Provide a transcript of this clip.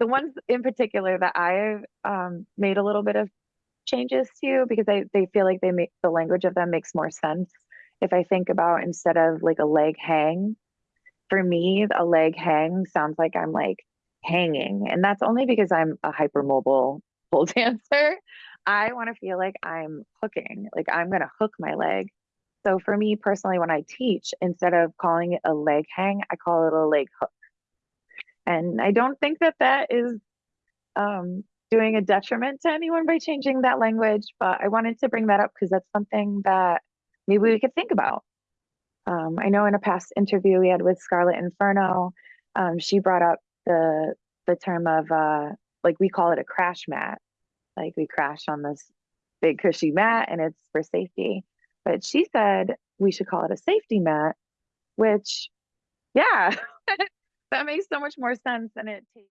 the ones in particular that I've um, made a little bit of changes to because they, they feel like they make the language of them makes more sense. If I think about instead of like a leg hang, for me, a leg hang sounds like I'm like hanging. And that's only because I'm a hypermobile pole dancer. I want to feel like I'm hooking, like I'm going to hook my leg. So for me personally, when I teach, instead of calling it a leg hang, I call it a leg hook. And I don't think that that is um, doing a detriment to anyone by changing that language, but I wanted to bring that up because that's something that maybe we could think about. Um, I know in a past interview we had with Scarlet Inferno, um, she brought up the the term of uh, like we call it a crash mat, like we crash on this big cushy mat and it's for safety. But she said we should call it a safety mat, which, yeah, that makes so much more sense than it takes